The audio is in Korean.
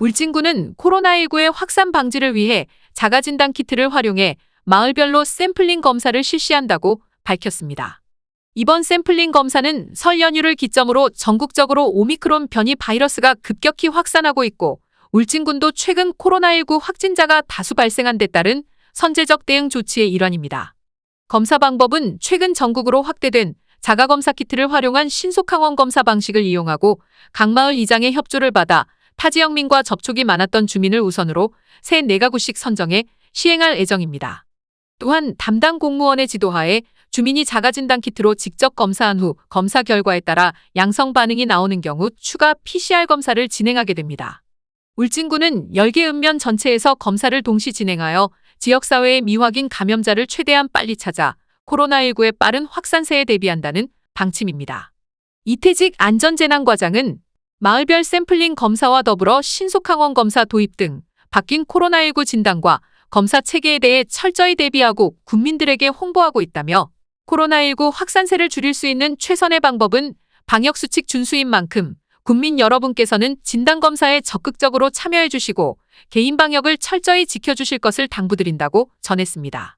울진군은 코로나19의 확산 방지를 위해 자가진단 키트를 활용해 마을별로 샘플링 검사를 실시한다고 밝혔습니다. 이번 샘플링 검사는 설 연휴를 기점으로 전국적으로 오미크론 변이 바이러스가 급격히 확산하고 있고 울진군도 최근 코로나19 확진자가 다수 발생한 데 따른 선제적 대응 조치의 일환입니다. 검사 방법은 최근 전국으로 확대된 자가검사 키트를 활용한 신속항원 검사 방식을 이용하고 각 마을 이장의 협조를 받아 타 지역민과 접촉이 많았던 주민을 우선으로 새 4가구씩 선정해 시행할 예정입니다. 또한 담당 공무원의 지도하에 주민이 자가진단 키트로 직접 검사한 후 검사 결과에 따라 양성 반응이 나오는 경우 추가 PCR 검사를 진행하게 됩니다. 울진군은 10개 읍면 전체에서 검사를 동시 진행하여 지역사회의 미확인 감염자를 최대한 빨리 찾아 코로나19의 빠른 확산세에 대비한다는 방침입니다. 이태직 안전재난과장은 마을별 샘플링 검사와 더불어 신속항원 검사 도입 등 바뀐 코로나19 진단과 검사 체계에 대해 철저히 대비하고 국민들에게 홍보하고 있다며 코로나19 확산세를 줄일 수 있는 최선의 방법은 방역수칙 준수인 만큼 국민 여러분께서는 진단검사에 적극적으로 참여해 주시고 개인 방역을 철저히 지켜주실 것을 당부드린다고 전했습니다.